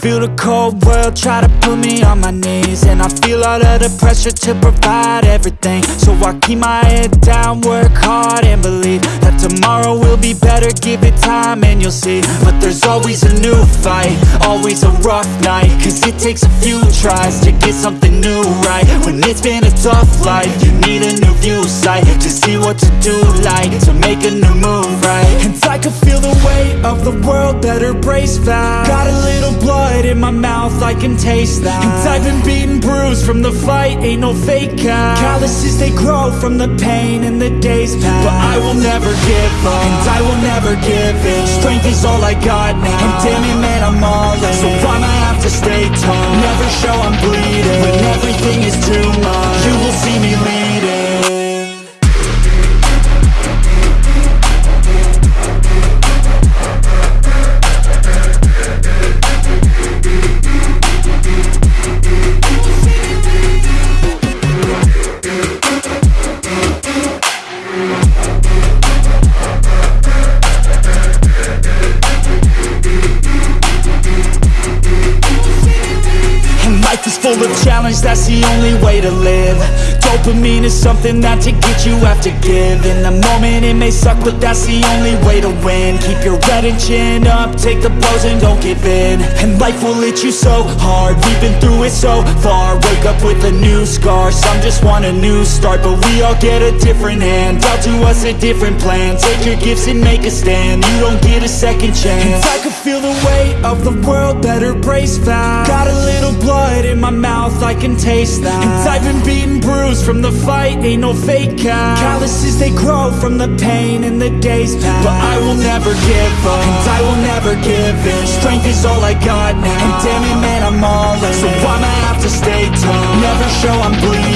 feel the cold world try to put me on my knees. And I feel all of the pressure to provide everything. So I keep my head down, work hard and believe That tomorrow will be better, give it time and you'll see. But there's always a new fight, always a rough night. Cause it takes a few tries to get something new right. When it's been a tough life, you need a new view sight To see what to do like, to make a new move right. And I can feel the weight of the world, better brace fast Got a little blood in my mouth, I can taste that. And I've been beaten, bruised from the fight, ain't no fake out Calluses, they grow from the pain and the days pass. But I will never give up, and I will never give in. Strength is all I got now, and damn it man, I'm all in. So I'ma have to challenge, that's the only way to live. Dopamine is something that to get you have to give. In the moment it may suck, but that's the only way to win. Keep your head and chin up, take the blows and don't give in. And life will hit you so hard, we've been through it so far. Wake up with a new scar, some just want a new start. But we all get a different hand, dealt to us a different plan. Take your gifts and make a stand, you don't get a second chance feel the weight of the world, better brace fast Got a little blood in my mouth, I can taste that. And I've been beaten, bruised from the fight, ain't no fake out. Calluses, they grow from the pain and the days pass. But I will never give up, and I will never give in. Strength is all I got now, and damn it man, I'm all in. So I'ma have to stay tough, never show I'm bleeding